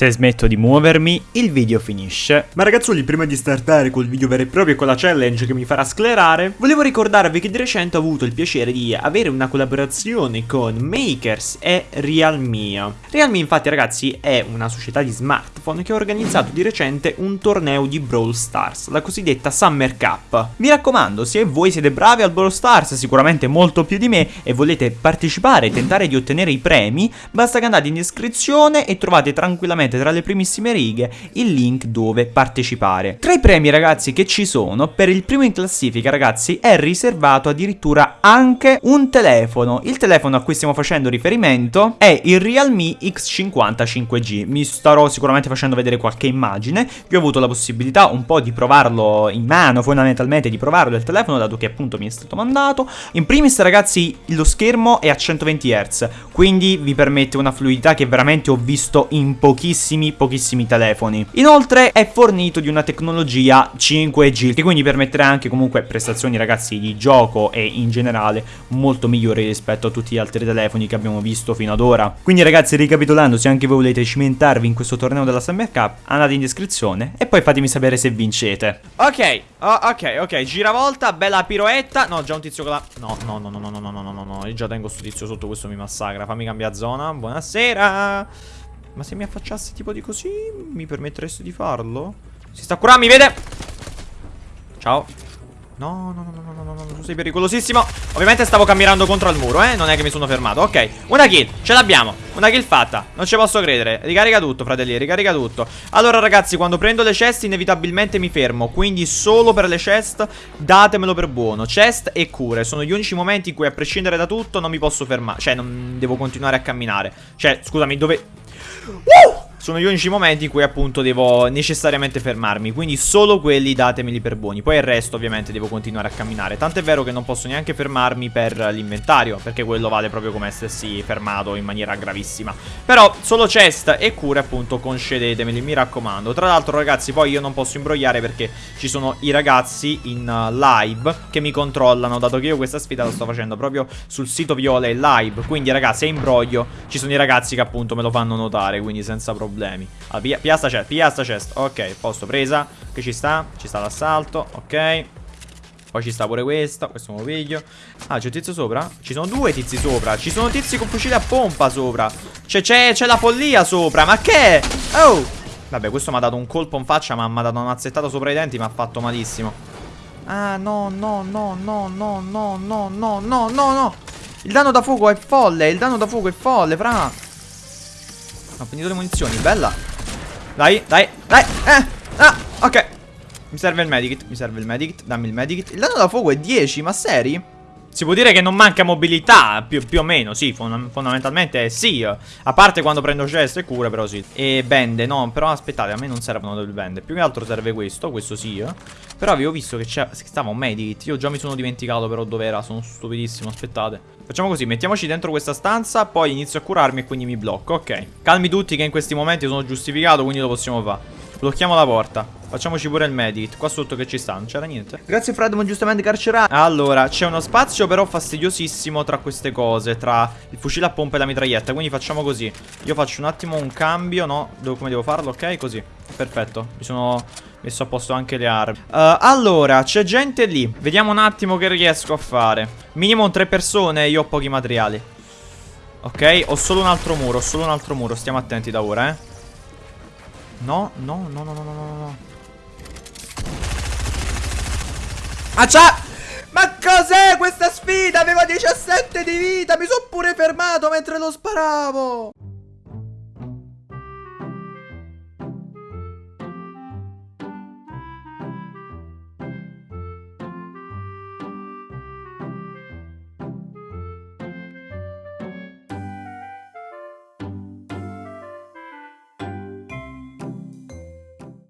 Se smetto di muovermi, il video finisce. Ma ragazzoli, prima di startare col video vero e proprio e con la challenge che mi farà sclerare, volevo ricordarvi che di recente ho avuto il piacere di avere una collaborazione con Makers e Realme. Realme infatti ragazzi è una società di smartphone che ha organizzato di recente un torneo di Brawl Stars, la cosiddetta Summer Cup. Mi raccomando, se voi siete bravi al Brawl Stars, sicuramente molto più di me, e volete partecipare e tentare di ottenere i premi, basta che andate in descrizione e trovate tranquillamente tra le primissime righe il link dove partecipare. Tra i premi ragazzi che ci sono, per il primo in classifica ragazzi è riservato addirittura anche un telefono. Il telefono a cui stiamo facendo riferimento è il Realme X50 5G. Mi starò sicuramente facendo vedere qualche immagine. Io ho avuto la possibilità un po' di provarlo in mano, fondamentalmente di provarlo il telefono, dato che appunto mi è stato mandato. In primis ragazzi lo schermo è a 120 Hz, quindi vi permette una fluidità che veramente ho visto in pochissimi, pochissimi telefoni. Inoltre è fornito di una tecnologia 5G, che quindi permetterà anche comunque prestazioni ragazzi di gioco e in generale molto migliori rispetto a tutti gli altri telefoni che abbiamo visto fino ad ora. Quindi ragazzi ricapitolando, se anche voi volete cimentarvi in questo torneo della Summer Cup, andate in descrizione e poi fatemi sapere se vincete. Ok, oh, ok, ok, giravolta, bella piroetta. No, già un tizio con la... No, no, no, no, no, no, no, no, no, no, io già tengo sto tizio sotto, questo mi massacra. Fammi cambiare zona, buonasera. Ma se mi affacciassi tipo di così, mi permetteresti di farlo? Si sta curando, mi vede? Ciao. No, no, no, no, no, no, no, tu sei pericolosissimo. Ovviamente stavo camminando contro il muro, eh. Non è che mi sono fermato. Ok, una kill, ce l'abbiamo. Una kill fatta. Non ci posso credere. Ricarica tutto, fratelli, ricarica tutto. Allora, ragazzi, quando prendo le chest, inevitabilmente mi fermo. Quindi, solo per le chest, datemelo per buono. Chest e cure. Sono gli unici momenti in cui, a prescindere da tutto, non mi posso fermare. Cioè, non devo continuare a camminare. Cioè, scusami, dove... Uh! Sono gli unici momenti in cui appunto devo necessariamente fermarmi Quindi solo quelli datemeli per buoni. Poi il resto ovviamente devo continuare a camminare. Tant'è vero che non posso neanche fermarmi per l'inventario Perché quello vale proprio come essersi fermato in maniera gravissima. Però solo chest e cure appunto concedetemeli mi raccomando. Tra l'altro ragazzi poi io non posso imbrogliare perché ci sono i ragazzi in live che mi controllano Dato che io questa sfida la sto facendo proprio sul sito Viole live. Quindi ragazzi se imbroglio ci sono i ragazzi che appunto me lo fanno notare Quindi senza problemi problemi allora, pia, pia sta chest, pia chest Ok, posto, presa Che ci sta? Ci sta l'assalto Ok poi ci sta pure questo, questo me lo piglio Ah, c'è un tizio sopra? Ci sono due tizi sopra Ci sono tizi con fucile a pompa sopra C'è la follia sopra, ma che? Oh Vabbè, questo mi ha dato un colpo in faccia Ma mi ha dato una mazzettata sopra i denti Mi ha fatto malissimo Ah, no, no, no, no, no, no, no, no, no, no, no Il danno da fuoco è folle Il danno da fuoco è folle, fra ho finito le munizioni, bella. Dai, dai, dai Eh, ah, ok. Mi serve il medikit, mi serve il medikit Dammi il medikit. Il danno da fuoco è 10, ma seri? Si può dire che non manca mobilità, più, più o meno, sì, fondamentalmente sì. A parte quando prendo chest e cure, però sì. E bende, no, però aspettate, a me non servono delle bende. Più che altro serve questo, questo sì Però avevo visto che, che stava un medikit. Io già mi sono dimenticato però dove era, sono stupidissimo, aspettate. Facciamo così, mettiamoci dentro questa stanza Poi inizio a curarmi e quindi mi blocco, ok. Calmi tutti che in questi momenti sono giustificato, quindi lo possiamo fare. Blocchiamo la porta Facciamoci pure il medit Qua sotto che ci sta Non c'era niente. Grazie Fred ma giustamente carcerato. Allora c'è uno spazio però fastidiosissimo Tra queste cose Tra il fucile a pompa e la mitraglietta Quindi facciamo così. Io faccio un attimo un cambio No? Devo, Come devo farlo? Ok così. Perfetto. Mi sono messo a posto anche le armi. Uh, Allora c'è gente lì. Vediamo un attimo che riesco a fare. Minimo tre persone e io ho pochi materiali. Ok Ho solo un altro muro Ho solo un altro muro. Stiamo attenti da ora eh. No, no, no, no, no, no, no. Ah, c'ha! Ma cos'è questa sfida? Aveva 17 di vita, mi sono pure fermato mentre lo sparavo.